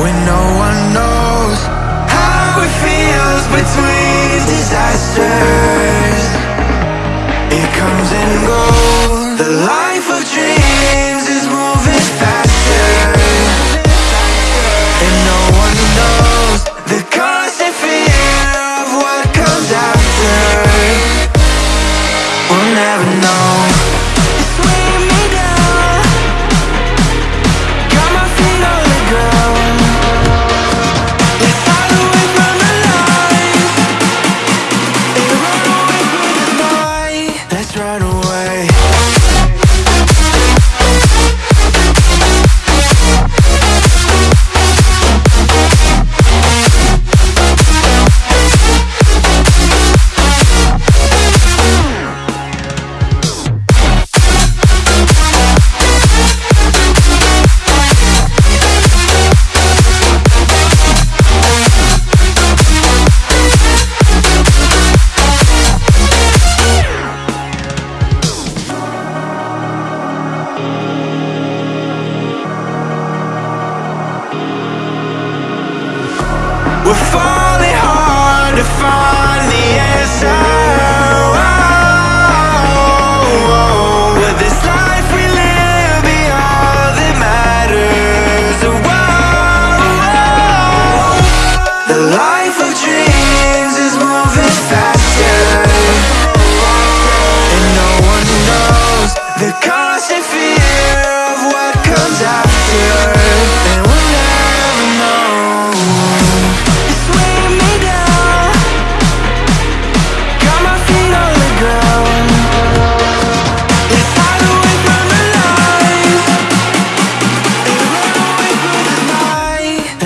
when no one knows how it feels between disasters. It comes and goes. The life of dreams is moving faster, and no one knows the constant fear of what comes after. We'll never know.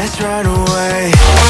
eyes right away.